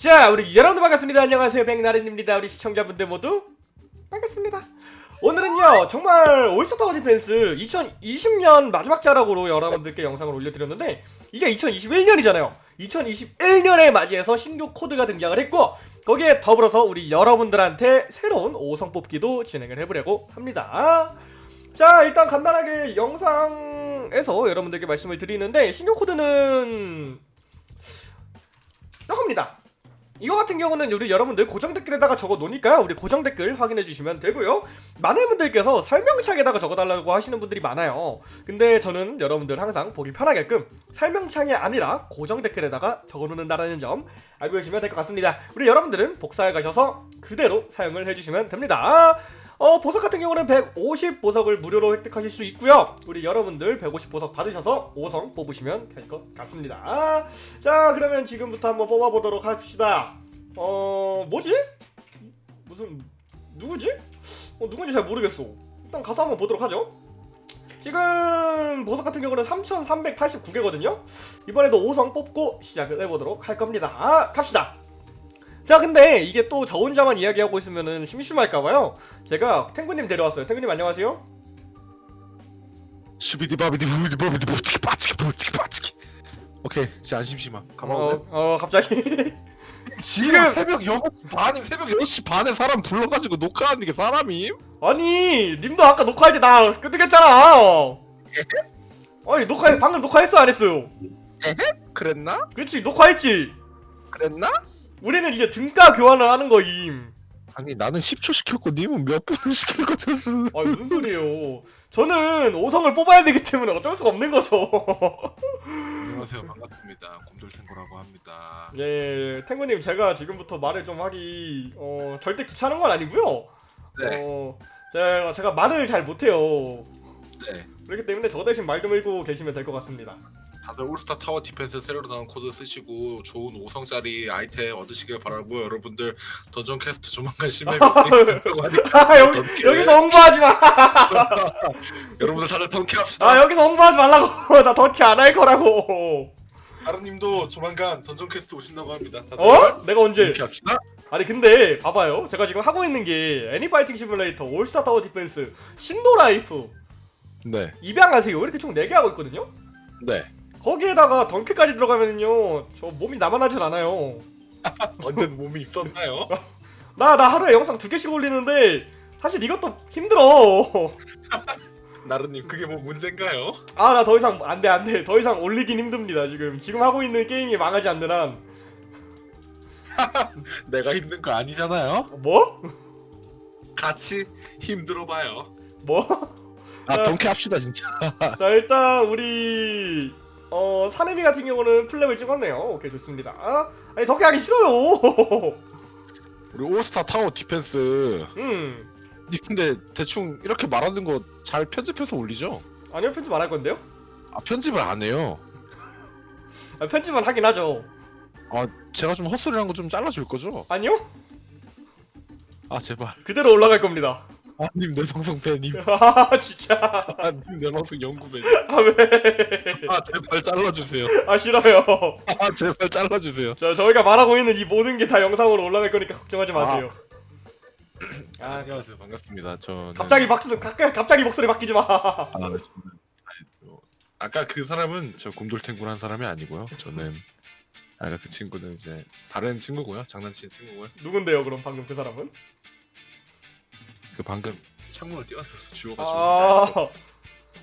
자 우리 여러분들 반갑습니다. 안녕하세요. 백나른입니다. 우리 시청자분들 모두. 반갑습니다. 오늘은요 정말 All Star Tower Defense 2020년 마지막 자락으로 여러분들께 영상을 올려드렸는데 이게 2021년이잖아요. 2021년에 맞이해서 신규 코드가 등장을 했고 거기에 더불어서 우리 여러분들한테 새로운 5성 뽑기도 진행을 해보려고 합니다. 자 일단 간단하게 영상에서 여러분들께 말씀을 드리는데 신규 코드는 이겁니다 이거 같은 경우는 우리 여러분들 고정 댓글에다가 적어 놓으니까요. 우리 고정 댓글 확인해 주시면 되고요. 많은 분들께서 설명창에다가 적어달라고 하시는 분들이 많아요. 근데 저는 여러분들 항상 보기 편하게끔 설명창이 아니라 고정 댓글에다가 적어 놓는다는 점 알고 계시면 될 것 같습니다. 우리 여러분들은 복사해 가셔서 그대로 사용을 해주시면 됩니다. 어, 보석 같은 경우는 150 보석을 무료로 획득하실 수 있고요. 우리 여러분들 150 보석 받으셔서 5성 뽑으시면 될 것 같습니다. 자, 그러면 지금부터 한번 뽑아보도록 합시다. 어, 뭐지? 무슨 누구지? 어, 누군지 잘 모르겠어. 일단 가서 한번 보도록 하죠. 지금 보석 같은 경우는 3,389개거든요. 이번에도 5성 뽑고 시작을 해보도록 할 겁니다. 아, 갑시다. 자 근데 이게 또 저 혼자만 이야기하고 있으면은 심심할까봐요. 제가 탱구님 데려왔어요. 탱구님 안녕하세요. 슈비디 바비디 부비디 바비디 부티키 빠치키 부티키 빠치키 오케이 진짜 안 심심함. 가만히 어, 어 갑자기. 지금 새벽 6시 반임 새벽 6시 반에 사람 불러가지고 녹화하는 게 사람임? 아니 님도 아까 녹화할 때 나 끄덕였잖아. 아니 녹화 방금 녹화했어 안 했어요? 그랬나? 그치 녹화했지. 그랬나? 우리는 이제 등가 교환을 하는 거임. 아니 나는 10초 시켰고 님은 몇 분을 시킬 거잖아 아 무슨 소리예요? 저는 5성을 뽑아야 되기 때문에 어쩔 수가 없는 거죠. 안녕하세요. 반갑습니다. 곰돌탱고라고 합니다. 예 탱구님 제가 지금부터 말을 좀 하기 어 절대 귀찮은 건 아니고요. 네. 어, 제가, 제가 말을 잘 못해요. 네. 그렇기 때문에 저 대신 말 좀 읽고 계시면 될 것 같습니다. 다들 All Star Tower Defense 새로 나온 코드 쓰시고 좋은 5성짜리 아이템 얻으시길 바라고 여러분들 Dungeon Quest 조만간 심해가 진행된다고 하니까 아, 여기, 여기서 홍보하지 마! 여러분들 다들 던퀘 합시다 아, 여기서 홍보하지 말라고! 나 던퀘 안할 거라고! 나른님도 조만간 Dungeon Quest 오신다고 합니다 어? 내가 언제? 던퀘합시다 아니, 근데, 봐봐요. 제가 지금 하고 있는 게, Anime Fighting Simulator, All Star Tower Defense, Shindo Life, 네 입양하세요. 이렇게 총 4개 하고 있거든요? 네. 거기에다가 던퀘까지 들어가면요, 저 몸이 남아나질 않아요. 언젠 몸이 있었나요? 나, 나 하루에 영상 2개씩 올리는데, 사실 이것도 힘들어. 나른님 그게 뭐 문제인가요? 아 나 더 이상 안돼 안돼 더 이상 올리긴 힘듭니다 지금 지금 하고 있는 게임이 망하지 않는 한 내가 힘든 거 아니잖아요 뭐? 같이 힘들어봐요 뭐? 아 던퀘 합시다 진짜 자 일단 우리 어 사내미 같은 경우는 풀렙을 찍었네요. 오케이 좋습니다. 아, 아니 던퀘 하기 싫어요. 우리 All Star Tower Defense. 음. 니 근데 대충 이렇게 말하는 거 잘 편집해서 올리죠? 아니요 편집 안 할 건데요? 아 편집을 안 해요? 아, 편집은 하긴 하죠. 아 제가 좀 헛소리한 거좀 잘라줄 거죠? 아니요? 아 제발. 그대로 올라갈 겁니다 아님 내 방송 팬님 아 진짜. 아님 내 방송 연구 팬 아 왜아 아 제발 잘라주세요. 싫어요. 아 제발 잘라주세요. 자 저희가 말하고 있는 이 모든 게 다 영상으로 올라갈 거니까 걱정하지 마세요. 아 안녕하세요. 반갑습니다. 저는 갑자기 박수 갑자기 갑자기 목소리 바뀌지 마. 아, 저는 뭐, 아까 그 사람은 저 곰돌탱구란 사람이 아니고요. 저는 아까 그 친구는 이제 다른 친구고요. 장난치는 친구고요. 누군데요 그럼 방금 그 사람은? 그 방금 창문을 뛰어들어서 주워가지고. 아,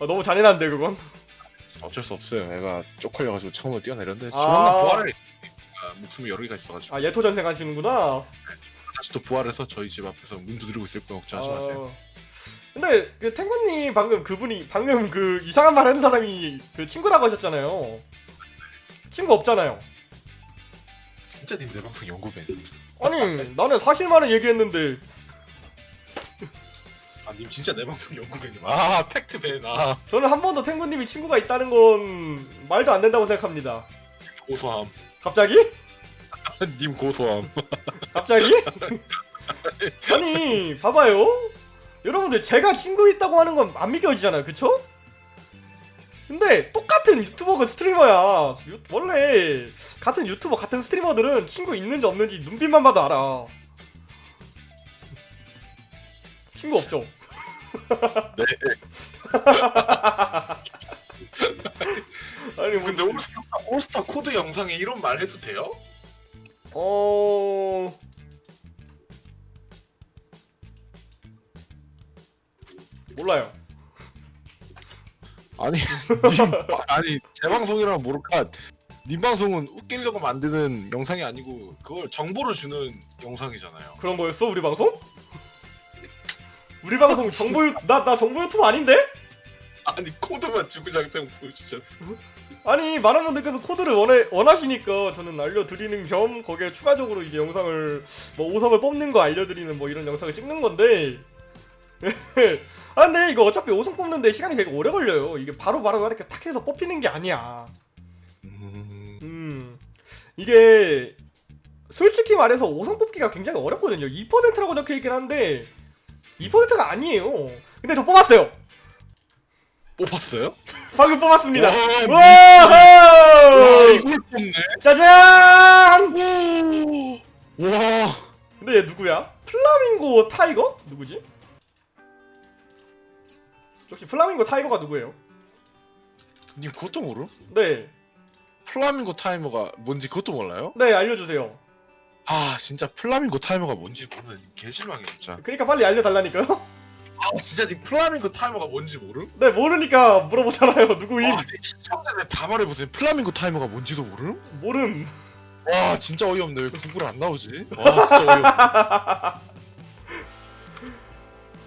아 너무 잔인한데 그건? 어쩔 수 없어요. 애가 쪽팔려가지고 창문을 뛰어내렸는데 아. 조만간 부활을 아, 목숨이 여러 개가 있어가지고. 아 예토 전생 하시는구나. 다시 또 부활해서 저희 집 앞에서 문 두드리고 있을 거예요. 걱정하지 마세요. 아, 근데 그 탱구님 방금 그분이 방금 그 이상한 말 하는 사람이 그 친구라고 하셨잖아요. 친구 없잖아요. 진짜 님내 방송 연구팬 아니 나는 사실만을 얘기했는데 아님 진짜 내 방송 연구팬님. 아 팩트팬 아 저는 한 번도 탱구님이 친구가 있다는 건 말도 안 된다고 생각합니다. 고소함. 갑자기? 님 고소함. 갑자기? 아니 봐봐요. 여러분들 제가 친구 있다고 하는 건 안 믿겨지잖아요. 그쵸? 근데 똑같은 유튜버가 스트리머야. 유- 원래 같은 유튜버 같은 스트리머들은 친구 있는지 없는지 눈빛만 봐도 알아 친구 없죠? 네. 아니 뭐 근데 올스타, 올스타 코드 영상에 이런 말 해도 돼요? 어... 몰라요 아니 님, 아니 제 방송이라면 모를까 님 방송은 웃기려고 만드는 영상이 아니고 그걸 정보를 주는 영상이잖아요. 그런 거였어 우리 방송? 우리 방송 정보 유... 나, 나 정보 유튜브 아닌데? 아니 코드만 주구장창 보여주셨어. 아니 많은 분들께서 코드를 원해, 원하시니까 저는 알려드리는 겸 거기에 추가적으로 이제 영상을 뭐 5성을 뽑는 거 알려드리는 뭐 이런 영상을 찍는 건데. 아 근데 이거 어차피 5성 뽑는데 시간이 되게 오래 걸려요. 이게 바로바로 이렇게 탁 해서 뽑히는 게 아니야. 음, 음. 이게 솔직히 말해서 5성 뽑기가 굉장히 어렵거든요. 2%라고 적혀있긴 한데 2%가 아니에요 근데 저 뽑았어요 뽑았어요? 방금 뽑았습니다 와, 와와 이걸 뽑네. 짜잔 와 근데 얘 누구야? flamingo tiger? 누구지? 역시 flamingo tiger가 누구예요? 님 그것도 모름? 네, 플라밍고 타이머가 뭔지 그것도 몰라요? 네 알려주세요. 아 진짜 플라밍고 타이머가 뭔지 모르는 개실망이야 진짜 그러니까 빨리 알려달라니까요. 아 진짜 니 플라밍고 타이머가 뭔지 모름? 네 모르니까 물어보잖아요. 누구임? 와 시청자들 다 말해보세요 플라밍고 타이머가 뭔지도 모름? 모름. 와 진짜 어이없네 왜 구글 안 나오지? 와 진짜 어이없네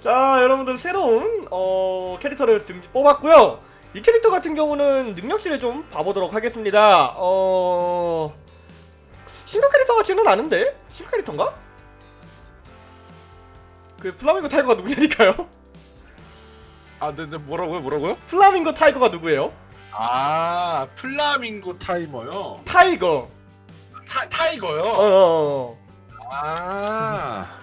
자 여러분들 새로운 어, 캐릭터를 등, 뽑았고요. 이 캐릭터 같은 경우는 능력치를 좀 봐보도록 하겠습니다. 어 신규 캐릭터 같지는 않은데 신규 캐릭터인가? 그 flamingo tiger가 누구냐니까요? 아 근데 뭐라고요 뭐라고요? flamingo tiger가 누구예요? 아 플라밍고 타이머요. Tiger. 타 tiger요. 어, 어, 어. 아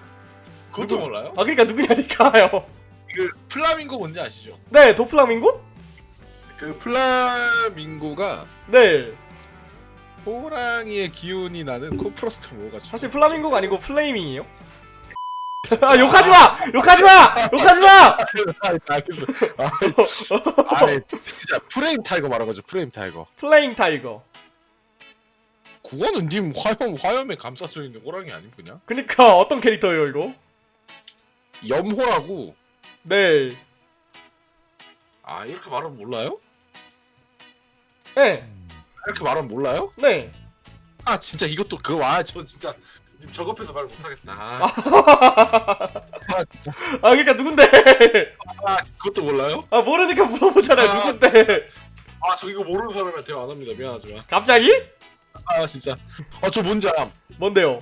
그것도 누구? 몰라요? 아 그러니까 누구냐니까요. 그 플라밍고 뭔지 아시죠? 네, 도플라밍고? 그 플라밍고가 네. 호랑이의 기운이 나는 콘푸로스트 모여가지고 사실 플라밍고가 아니고 flaming이에요. 아 욕하지 마! 욕하지 마! 욕하지 마! 알겠어 아, 진짜 flame tiger 말한 거죠 flame tiger flaming tiger. 그거는 님 화염 화염에 감싸져 있는 호랑이 아닌 거냐? 그니까 어떤 캐릭터예요 이거? 염호라고 네. 아 이렇게 말하면 몰라요? 네. 이렇게 말하면 몰라요? 네. 아 진짜 이것도 그거 아저 진짜 님 저급해서 말 못하겠다. 아, 아 진짜 아 그러니까 누군데? 아 그것도 몰라요? 아 모르니까 물어보잖아요. 아. 누군데? 아 저 이거 모르는 사람이랑 대화 안 합니다. 미안하지만. 갑자기? 아 진짜 아 저 뭔지 알아 뭔데요?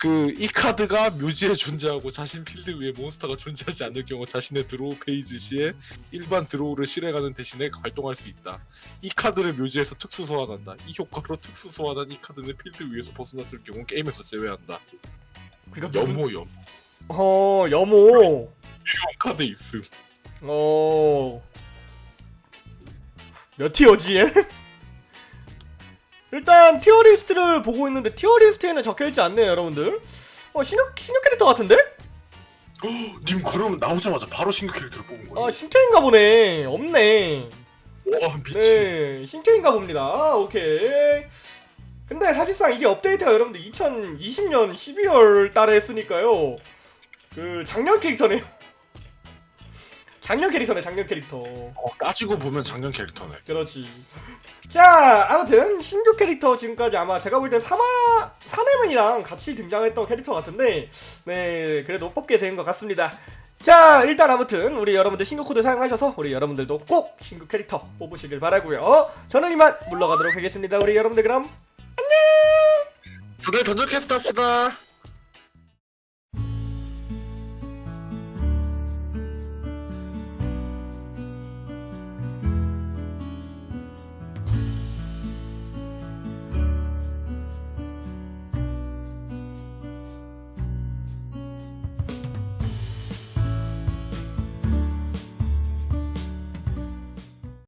그 이 카드가 묘지에 존재하고 자신 필드 위에 몬스터가 존재하지 않을 경우 자신의 draw phase 시에 일반 draw를 실행하는 대신에 발동할 수 있다. 이 카드를 묘지에서 특수 소환한다. 이 효과로 특수 소환한 이 카드는 필드 위에서 벗어났을 경우 게임에서 제외한다. 그러니까 염호 염. 어 염호. 카드 있음. 어. 몇 tier지 얘? 일단 tier list를 보고 있는데 tier list에는 적혀있지 않네요 여러분들. 어 신규, 신규 캐릭터 같은데? 님 그러면 나오자마자 바로 신규 캐릭터를 뽑은 거예요? 아 신캐인가 보네. 없네. 와 미친. 네 신캐인가 봅니다. 아, 오케이. 근데 사실상 이게 업데이트가 여러분들 2020년 12월 달에 했으니까요. 그 작년 캐릭터네요 작년 캐릭터네 작년 캐릭터 어, 따지고 보면 작년 캐릭터네. 그렇지. 자, 아무튼 신규 캐릭터 지금까지 아마 제가 볼 때 사마 사내맨이랑 같이 등장했던 캐릭터 같은데, 네, 그래도 뽑게 된 것 같습니다. 자, 일단 아무튼 우리 여러분들 신규 코드 사용하셔서 우리 여러분들도 꼭 신규 캐릭터 뽑으시길 바라고요. 저는 이만 물러가도록 하겠습니다. 우리 여러분들 그럼 다들 던전 캐스트 합시다.